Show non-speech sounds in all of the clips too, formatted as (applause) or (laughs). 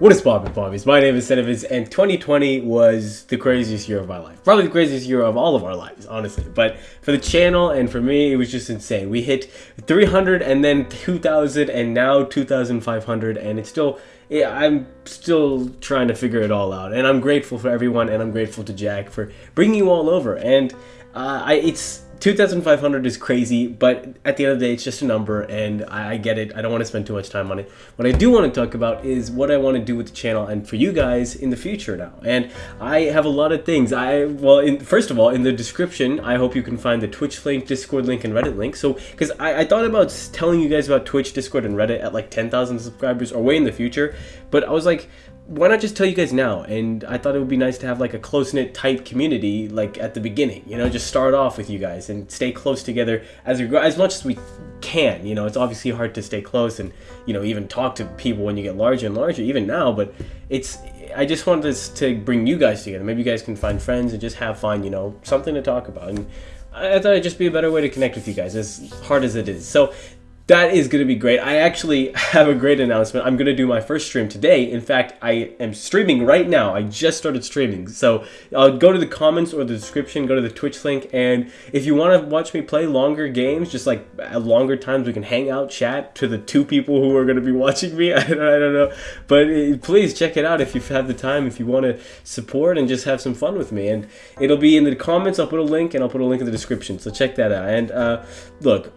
What is poppin' pommies? My name is Seneviz, and 2020 was the craziest year of my life. Probably the craziest year of all of our lives, honestly. But for the channel and for me, it was just insane. We hit 300 and then 2,000 and now 2,500 and it's still, I'm still trying to figure it all out. And I'm grateful for everyone and I'm grateful to Jack for bringing you all over. And uh, I, it's 2,500 is crazy, but at the end of the day, it's just a number, and I, get it. I don't want to spend too much time on it. What I do want to talk about is what I want to do with the channel and for you guys in the future now. And I have a lot of things. I well, in, first of all, in the description, I hope you can find the Twitch link, Discord link, and Reddit link. So, because I, I thought about telling you guys about Twitch, Discord, and Reddit at like 10,000 subscribers or way in the future, but I was like, why not just tell you guys now? And I thought it would be nice to have like a close knit, tight community, like at the beginning. You know, just start off with you guys and stay close together as we grow, as much as we can. You know, it's obviously hard to stay close and you know even talk to people when you get larger and larger, even now. But it's I just wanted this to bring you guys together. Maybe you guys can find friends and just have fun. You know, something to talk about. And I thought it'd just be a better way to connect with you guys, as hard as it is. So that is going to be great. I actually have a great announcement. I'm going to do my first stream today. In fact, I am streaming right now. I just started streaming. So I'll go to the comments or the description, go to the Twitch link. And if you want to watch me play longer games, just like longer times, we can hang out, chat to the two people who are going to be watching me. (laughs) I don't, I don't know. But uh, please check it out if you have the time, if you want to support and just have some fun with me. And it'll be in the comments. I'll put a link and I'll put a link in the description. So check that out. And uh, look,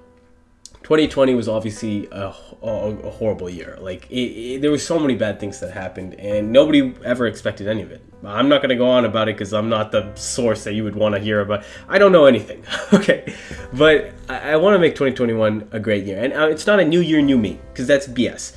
2020 was obviously a, a, a horrible year. Like, it, it, there were so many bad things that happened, and nobody ever expected any of it. I'm not to go on about it because I'm not the source that you would want to hear about. I don't know anything, (laughs) okay? But I, I want to make 2021 a great year. And uh, it's not a new year, new me, because that's BS.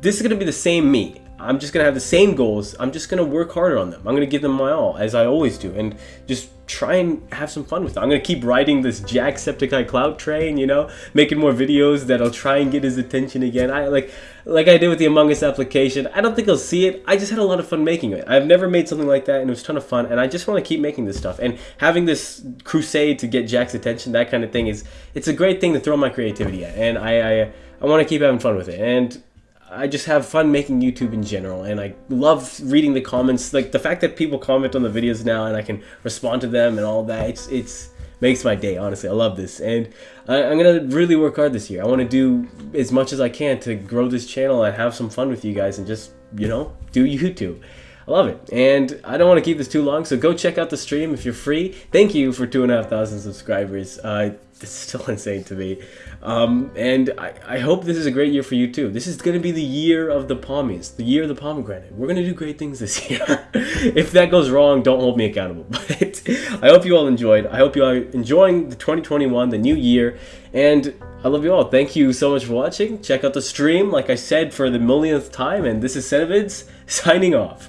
This is to be the same me. I'm just going to have the same goals. I'm just going to work harder on them. I'm going to give them my all, as I always do, and just try and have some fun with it. I'm going to keep riding this Jacksepticeye cloud train, you know, making more videos that I'll try and get his attention again. I like like I did with the Among Us application. I don't think he'll see it. I just had a lot of fun making it. I've never made something like that, and it was a ton of fun, and I just want to keep making this stuff. And having this crusade to get Jack's attention, that kind of thing, is it's a great thing to throw my creativity at, and I, I, I want to keep having fun with it. And I just have fun making YouTube in general, and I love reading the comments. Like the fact that people comment on the videos now, and I can respond to them and all that. It's it's makes my day. Honestly, I love this, and I, am gonna really work hard this year. I want to do as much as I can to grow this channel and have some fun with you guys, and just you know do YouTube. I love it. And I don't want to keep this too long, so go check out the stream if you're free. Thank you for two and a half thousand subscribers. Uh, this is still (laughs) insane to me. Um, and I, I hope this is a great year for you too. This is going to be the year of the pommies, the year of the pomegranate. We're going to do great things this (laughs) year. if that goes wrong, don't hold me accountable. (laughs) But I hope you all enjoyed. I hope you are enjoying the 2021, the new year. And I love you all. Thank you so much for watching. Check out the stream, like I said, for the millionth time. And this is Senevids signing off.